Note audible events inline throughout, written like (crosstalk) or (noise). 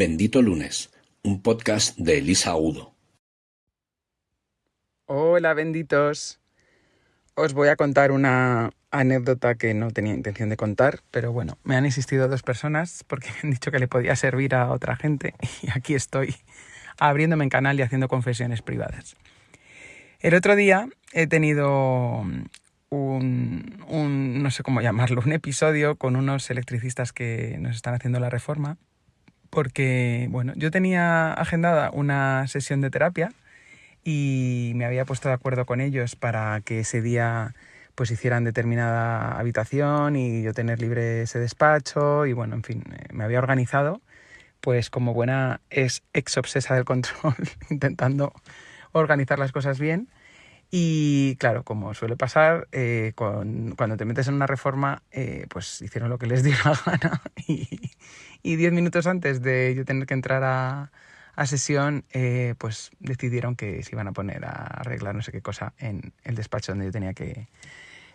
Bendito Lunes, un podcast de Elisa Udo. Hola, benditos. Os voy a contar una anécdota que no tenía intención de contar, pero bueno, me han insistido dos personas porque me han dicho que le podía servir a otra gente y aquí estoy abriéndome en canal y haciendo confesiones privadas. El otro día he tenido un, no sé cómo llamarlo, un episodio con unos electricistas que nos están haciendo la reforma porque, bueno, yo tenía agendada una sesión de terapia y me había puesto de acuerdo con ellos para que ese día pues hicieran determinada habitación y yo tener libre ese despacho y bueno, en fin, eh, me había organizado pues como buena es ex obsesa del control (laughs) intentando organizar las cosas bien y claro, como suele pasar, eh, cuando te metes en una reforma, eh, pues hicieron lo que les (laughs) dio la gana y, y diez minutos antes de yo tener que entrar a, a sesión, eh, pues decidieron que se iban a poner a arreglar no sé qué cosa en el despacho donde yo tenía que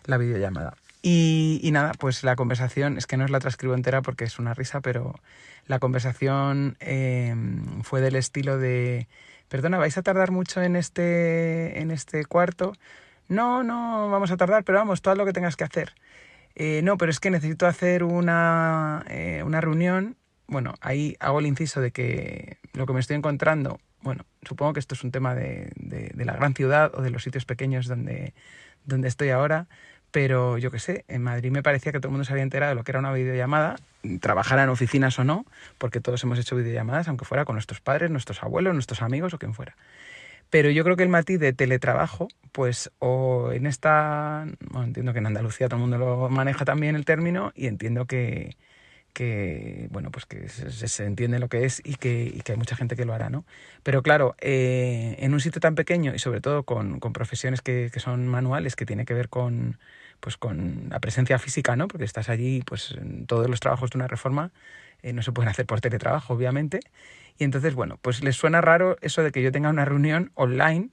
la videollamada. Y, y nada, pues la conversación, es que no os la transcribo entera porque es una risa, pero la conversación em, fue del estilo de, perdona, ¿vais a tardar mucho en este, en este cuarto? No, no, vamos a tardar, pero vamos, todo lo que tengas que hacer. Eh, no, pero es que necesito hacer una, eh, una reunión. Bueno, ahí hago el inciso de que lo que me estoy encontrando, bueno, supongo que esto es un tema de, de, la gran ciudad o de los sitios pequeños donde, donde estoy ahora, pero yo qué sé, en Madrid me parecía que todo el mundo se había enterado de lo que era una videollamada, trabajara en oficinas o no, porque todos hemos hecho videollamadas, aunque fuera con nuestros padres, nuestros abuelos, nuestros amigos o quien fuera. Pero yo creo que el matiz de teletrabajo, pues, o en esta, bueno, entiendo que en Andalucía todo el mundo lo maneja también el término y entiendo que, que bueno, pues que se, entiende lo que es y que, y que, hay mucha gente que lo hará, ¿no? Pero claro, eh, en un sitio tan pequeño y sobre todo con, con profesiones que, que, son manuales, que tiene que ver con, pues con la presencia física, ¿no? Porque estás allí, pues todos los trabajos de una reforma eh, no se pueden hacer por teletrabajo, obviamente. Y entonces, bueno, pues les suena raro eso de que yo tenga una reunión online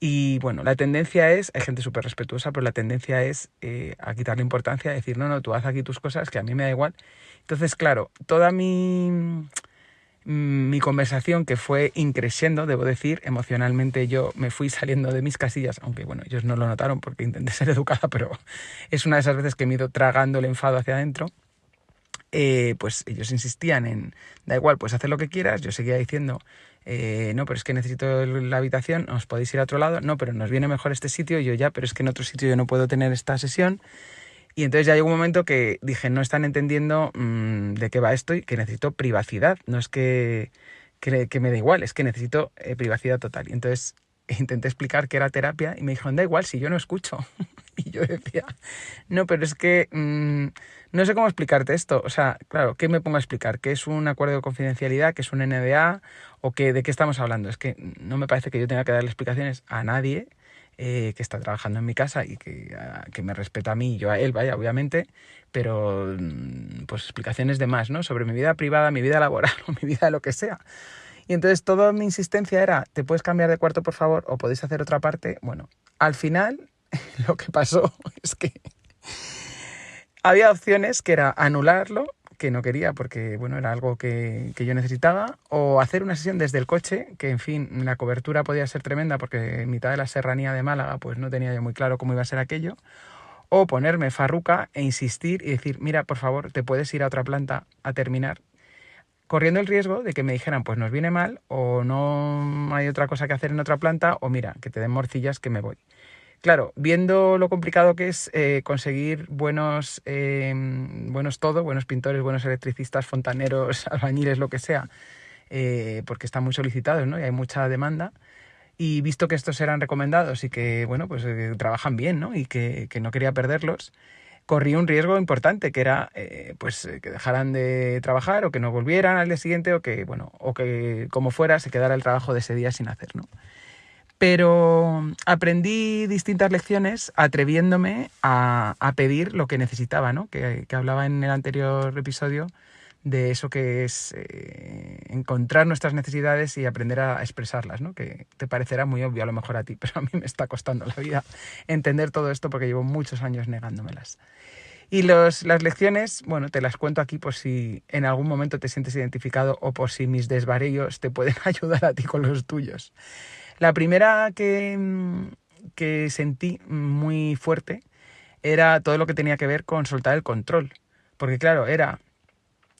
y bueno, la tendencia es, hay gente súper respetuosa, pero la tendencia es eh, a quitarle importancia, a decir, no, no, tú haz aquí tus cosas, que a mí me da igual. Entonces, claro, toda mi, mi conversación, que fue increciendo, debo decir, emocionalmente yo me fui saliendo de mis casillas, aunque bueno, ellos no lo notaron porque intenté (laughs) ser educada, pero es una de esas veces que me he ido tragando el enfado hacia adentro. Eh, pues ellos insistían en, da igual, pues hacer lo que quieras, yo seguía diciendo, eh, no, pero es que necesito la habitación, os podéis ir a otro lado, no, pero nos viene mejor este sitio, y yo ya, pero es que en otro sitio yo no puedo tener esta sesión. Y entonces ya llegó un momento que dije, no están entendiendo mmm, de qué va esto y que necesito privacidad, no es que, que, que me da igual, es que necesito eh, privacidad total. Y entonces (laughs) intenté explicar que era terapia y me dijeron, da igual si yo no escucho. (laughs) y yo decía, no, pero es que mmm, no sé cómo explicarte esto. O sea, claro, ¿qué me pongo a explicar? ¿Qué es un acuerdo de confidencialidad? ¿Qué es un NDA? ¿O qué, de qué estamos hablando? Es que no me parece que yo tenga que darle explicaciones a nadie eh, que está trabajando en mi casa y que, que, me respeta a mí y yo a él, vaya, obviamente, pero mm, pues explicaciones de más, ¿no? Sobre mi vida privada, mi vida laboral (laughs) o mi vida lo que sea. Y entonces toda mi insistencia era, ¿te puedes cambiar de cuarto, por favor? ¿O podéis hacer otra parte? Bueno, al final (laughs) lo que pasó (laughs) es que había opciones que era anularlo, que no quería porque bueno, era algo que, que, yo necesitaba, o hacer una sesión desde el coche, que en fin, la cobertura podía ser tremenda porque en mitad de la serranía de Málaga pues no tenía yo muy claro cómo iba a ser aquello, o ponerme farruca e insistir y decir, mira, por favor, te puedes ir a otra planta a terminar, corriendo el riesgo de que me dijeran, pues nos viene mal, o no hay otra cosa que hacer en otra planta, o mira, que te den morcillas que me voy. Claro, viendo lo complicado que es eh, conseguir buenos, eh, buenos todo, buenos pintores, buenos electricistas, fontaneros, (laughs) albañiles, lo que sea, eh, porque están muy solicitados ¿no? y hay mucha demanda, y visto que estos eran recomendados y que bueno, pues eh, trabajan bien ¿no? y que, no quería perderlos, corrí un riesgo importante, que era pues que dejaran de trabajar o que no volvieran al día siguiente o que, bueno, o que como fuera se quedara el trabajo de ese día sin hacer. ¿no? Pero aprendí distintas lecciones atreviéndome a, pedir lo que necesitaba, ¿no? Que, que, hablaba en el anterior episodio de eso que es eh, encontrar nuestras necesidades y aprender a expresarlas, ¿no? Que te parecerá muy obvio a lo mejor a ti, (laughs) pero a mí me está costando la vida entender todo esto porque llevo muchos años negándomelas. Y los, las lecciones, bueno, te las cuento aquí por si en algún momento te sientes identificado o por si mis desvaríos te pueden (laughs) ayudar a ti con los tuyos. La primera que, que sentí muy fuerte era todo lo que tenía que ver con soltar el control. Porque claro, era...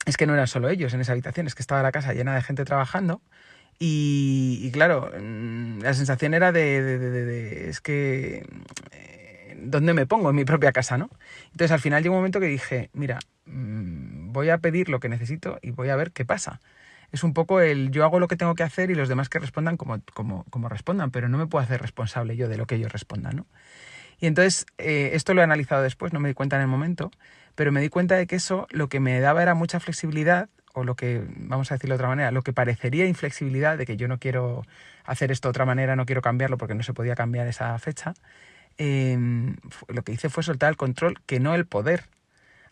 Es que no eran solo ellos en esa habitación, es que estaba la casa llena de gente trabajando y, claro, mm, la sensación era de, es que, eh, ¿dónde me pongo? En mi propia casa, ¿no? Entonces al final llegó un momento que dije, mira, mm, voy a pedir lo que necesito y voy a ver qué pasa. Es un poco el yo hago lo que tengo que hacer y los demás que respondan como, como, como respondan, pero no me puedo hacer responsable yo de lo que ellos respondan, ¿no? Y entonces eh, esto lo he analizado después, no me di cuenta en el momento, pero me di cuenta de que eso lo que me daba era mucha flexibilidad o lo que, vamos a decirlo de otra manera, lo que parecería inflexibilidad de que yo no quiero hacer esto de otra manera, no quiero cambiarlo porque no se podía cambiar esa fecha, em, lo que hice fue soltar el control, que no el poder.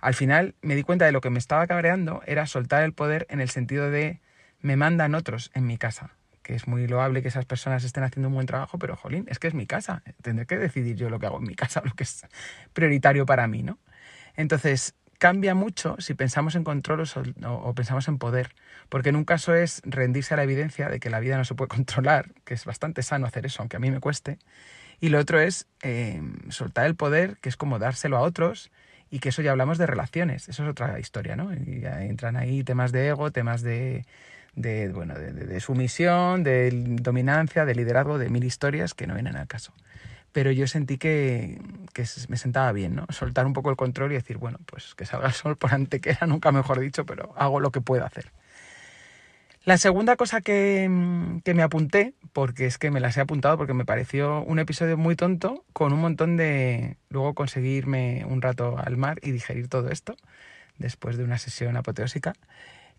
Al final me di cuenta de lo que me estaba cabreando era soltar el poder en el sentido de me mandan otros en mi casa, que es muy loable que esas personas estén haciendo un buen trabajo, pero jolín, es que es mi casa, tendré que decidir yo lo que hago en mi casa, (laughs) lo que es prioritario para mí, ¿no? Entonces, cambia mucho si pensamos en control o, pensamos en poder, porque en un caso es rendirse a la evidencia de que la vida no se puede (laughs) controlar, que es bastante sano hacer eso, aunque a mí me cueste, y lo otro es em, soltar el poder, que es como dárselo a otros, y que eso ya hablamos de relaciones, eso es otra historia, ¿no? Y ya entran ahí temas de ego, temas de, de bueno, de, de sumisión, de dominancia, de liderazgo, de mil historias que no vienen al caso pero yo sentí que, me sentaba bien, ¿no? Soltar un poco el control y decir, bueno, pues que salga el sol por antequera, nunca mejor dicho, pero hago lo que puedo hacer. La segunda cosa que, me apunté, porque es que me las he apuntado porque me pareció un episodio muy tonto, con un montón de... luego conseguirme un rato al mar y digerir todo esto, después de una sesión apoteósica,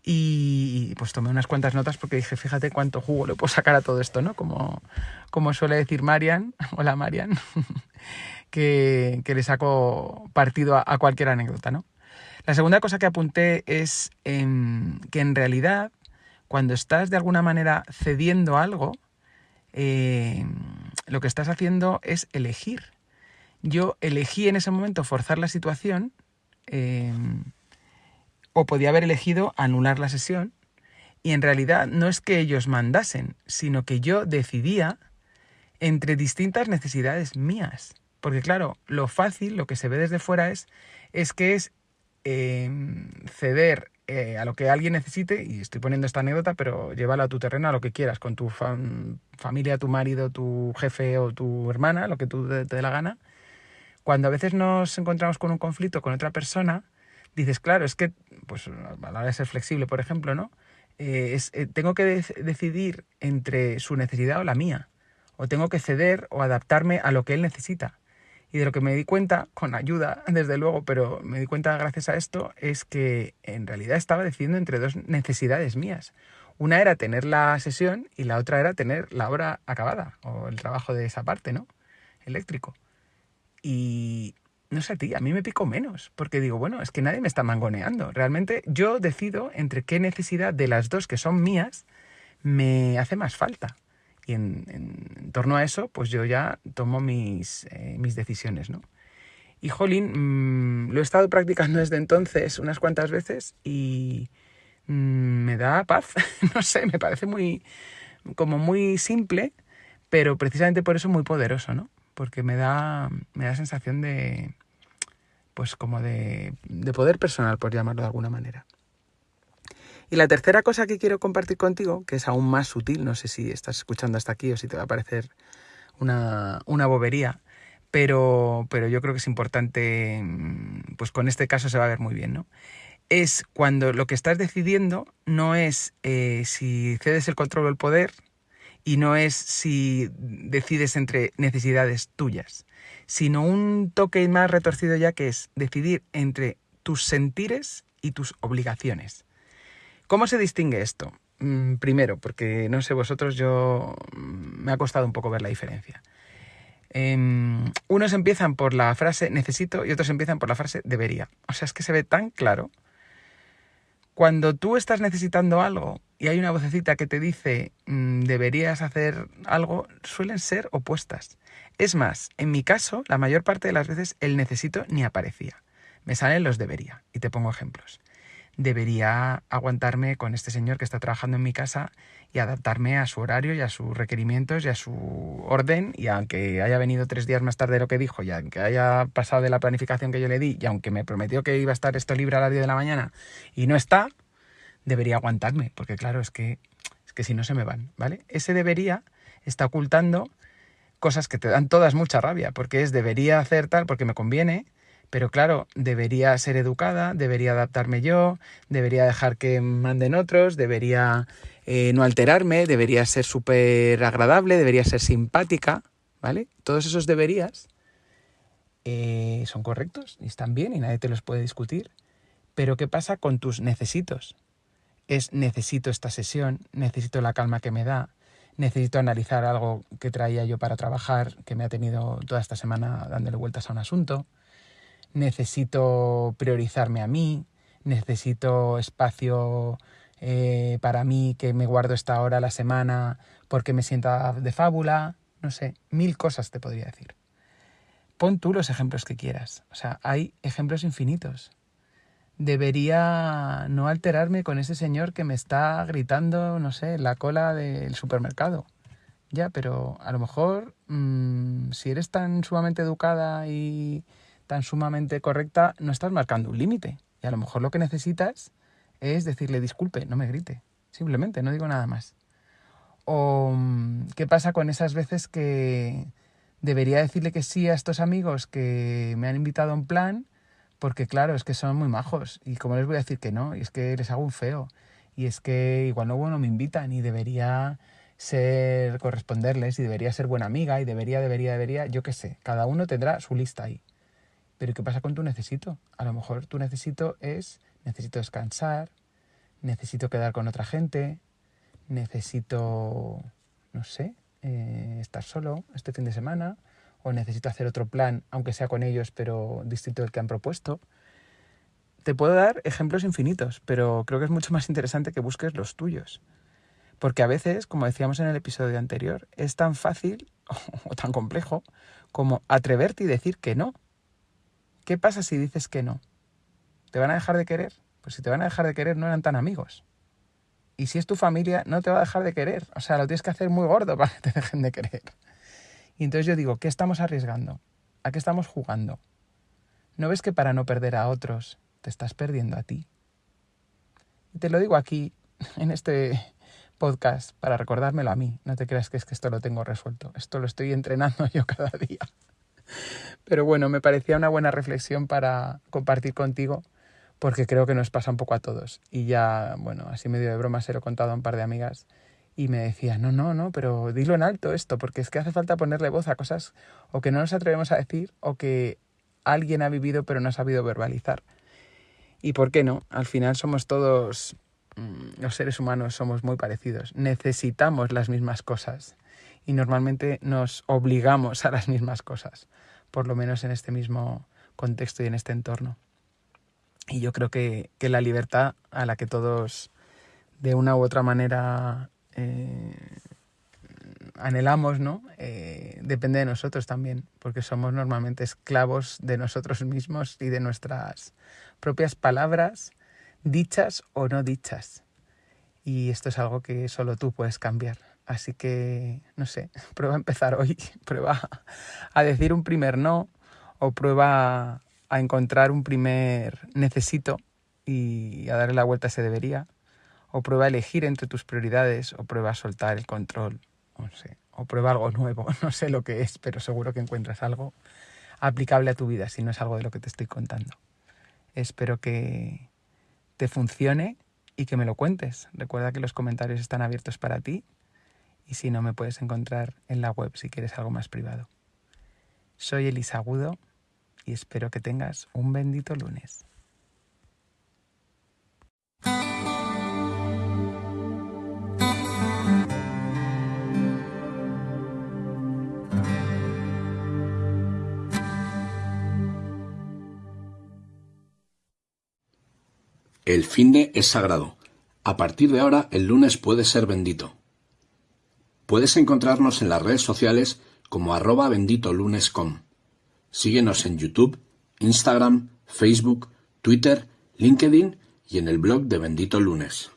y pues tomé unas cuantas notas porque dije, fíjate cuánto jugo le puedo sacar a todo esto, ¿no? Como, como suele decir Marian, (laughs) hola Marian, (laughs) que, que, le saco partido a, cualquier anécdota, ¿no? La segunda cosa que apunté es que en realidad cuando estás de alguna manera cediendo algo, eh, lo que estás haciendo es elegir. Yo elegí en ese momento forzar la situación. Eh, o podía haber elegido anular la sesión y en realidad no es que ellos mandasen, sino que yo decidía entre distintas necesidades mías. Porque claro, lo fácil, lo que se ve desde fuera es, es que es em, ceder eh, a lo que alguien necesite, y estoy poniendo esta anécdota, pero llévala a tu terreno, a lo que quieras, con tu familia, tu marido, tu jefe o tu hermana, lo que tú te dé la gana. Cuando a veces nos encontramos con un conflicto con otra persona, dices, claro, es que, pues a la hora de ser flexible, por ejemplo, ¿no? Eh, es, eh, tengo que decidir entre su necesidad o la mía, o tengo que ceder o adaptarme a lo que él necesita. Y de lo que me di cuenta, con ayuda, (laughs) desde luego, pero me di cuenta gracias a esto, es que en realidad estaba decidiendo entre dos necesidades mías. Una era tener la sesión y la otra era tener la obra acabada, o el trabajo de esa parte, ¿no? Eléctrico. Y, no sé a ti, a mí me pico menos, porque digo, bueno, es que nadie me está mangoneando. Realmente yo decido entre qué necesidad de las dos que son mías me hace más falta. Y en, torno a eso, pues yo ya tomo mis, eh, mis decisiones, ¿no? Y jolín, mm, lo he estado practicando desde entonces unas cuantas veces y mm, me da paz. (laughs) no sé, me parece muy, como muy simple, pero precisamente por eso muy poderoso, ¿no? Porque me da, me da sensación de, pues como de, poder personal, por llamarlo de alguna manera. Y la tercera cosa que quiero compartir contigo, que es aún más sutil, no sé si estás escuchando hasta aquí o si te va a parecer una, una bobería, pero, pero yo creo que es importante, mm, pues con este caso se va a ver muy bien, ¿no? Es cuando lo que estás decidiendo no es eh, si cedes el control o el poder y no es si decides entre necesidades tuyas, sino un toque más retorcido ya que es decidir entre tus sentires y tus obligaciones. ¿Cómo se distingue esto? Mm, primero, porque no sé vosotros, yo mm, me ha costado un poco ver la diferencia. Em, unos empiezan por la frase necesito y otros empiezan por la frase debería. O sea, es que se ve tan claro. Cuando tú estás necesitando algo y hay una vocecita que te dice mm, deberías hacer algo, suelen ser opuestas. Es más, en mi caso, la mayor parte de las veces el necesito ni aparecía. Me salen los debería y te pongo ejemplos. Debería aguantarme con este señor que está trabajando en mi casa y adaptarme a su horario y a sus requerimientos y a su orden y aunque haya venido tres días más tarde de lo que dijo y aunque haya pasado de la planificación que yo le di y aunque me prometió que iba a estar esto libre a las 10 de la mañana y no está, debería aguantarme porque claro, es que, es que si no se me van, ¿vale? Ese debería está ocultando cosas que te dan todas mucha rabia, porque es debería hacer tal porque me conviene, pero claro, debería ser educada, debería adaptarme yo, debería dejar que manden otros, debería eh, no alterarme, debería ser súper agradable, debería ser simpática, ¿vale? Todos esos deberías eh, son correctos y están bien y nadie te los puede discutir. Pero ¿qué pasa con tus necesitos? Es necesito esta sesión, necesito la calma que me da, necesito analizar algo que traía yo para trabajar, que me ha tenido toda esta semana dándole vueltas a un asunto, necesito priorizarme a mí, necesito espacio eh, para mí que me guardo esta hora a la semana porque me sienta de fábula, no sé, mil cosas te podría decir. Pon tú los ejemplos que quieras, o sea, hay ejemplos infinitos debería no alterarme con ese señor que me está gritando, no sé, la cola del supermercado. Ya, pero a lo mejor mm, si eres tan sumamente educada y tan sumamente correcta, no estás marcando un límite. Y a lo mejor lo que necesitas es decirle disculpe, no me grite. Simplemente, no digo nada más. O mm, qué pasa con esas veces que debería decirle que sí a estos amigos que me han invitado a un plan porque claro, es que son muy majos y como les voy a decir que no, y es que les hago un feo, y es que igual no, no me invitan y debería ser corresponderles y debería ser buena amiga y debería, debería, debería, yo qué sé, cada uno tendrá su lista ahí. Pero ¿qué pasa con tu necesito? A lo mejor tu necesito es, necesito descansar, necesito quedar con otra gente, necesito, no sé, eh, estar solo este fin de semana, o necesito hacer otro plan, aunque sea con ellos, pero distinto del que han propuesto. Te puedo dar ejemplos infinitos, pero creo que es mucho más interesante que busques los tuyos. Porque a veces, como decíamos en el episodio anterior, es tan fácil (laughs) o tan complejo como atreverte y decir que no. ¿Qué pasa si dices que no? ¿Te van a dejar de querer? Pues si te van a dejar de querer no eran tan amigos. Y si es tu familia, no te va a dejar de querer. O sea, lo tienes que hacer muy gordo (laughs) para que te dejen de querer. Y entonces yo digo, ¿qué estamos arriesgando? ¿A qué estamos jugando? ¿No ves que para no perder a otros te estás perdiendo a ti? Y te lo digo aquí, (laughs) en este podcast, para recordármelo a mí. No te creas que es que esto lo tengo resuelto. Esto lo estoy entrenando (laughs) yo cada día. Pero bueno, me parecía una buena reflexión para compartir contigo, porque creo que nos pasa un poco a todos. Y ya, bueno, así medio de broma se lo he contado a un par de amigas y me decía, no, no, no, pero dilo en alto esto, porque es que hace falta ponerle voz a cosas o que no nos atrevemos a decir o que alguien ha vivido pero no ha sabido verbalizar. ¿Y por qué no? Al final somos todos, mm, los seres humanos somos muy parecidos, necesitamos las mismas cosas y normalmente nos obligamos a las mismas cosas, por lo menos en este mismo contexto y en este entorno. Y yo creo que, que la libertad a la que todos de una u otra manera eh, anhelamos, ¿no? Eh, depende de nosotros también, porque somos normalmente esclavos de nosotros mismos y de nuestras propias palabras, dichas o no dichas. Y esto es algo que solo tú puedes cambiar. Así que, no sé, (laughs) prueba a empezar hoy, (laughs) prueba a decir un primer no o prueba a encontrar un primer necesito y a darle la vuelta a ese debería o prueba a elegir entre tus prioridades, o prueba a soltar el control, no sé, o prueba algo nuevo, (laughs) no sé lo que es, pero seguro que encuentras algo aplicable a tu vida si no es algo de lo que te estoy contando. Espero que te funcione y que me lo cuentes. Recuerda que los comentarios están abiertos para ti y si no me puedes encontrar en la web si quieres algo más privado. Soy Elisa Agudo y espero que tengas un bendito lunes. El finde es sagrado. A partir de ahora, el lunes puede ser bendito. Puedes encontrarnos en las redes sociales como arroba benditolunes.com. Síguenos en YouTube, Instagram, Facebook, Twitter, LinkedIn y en el blog de Bendito Lunes.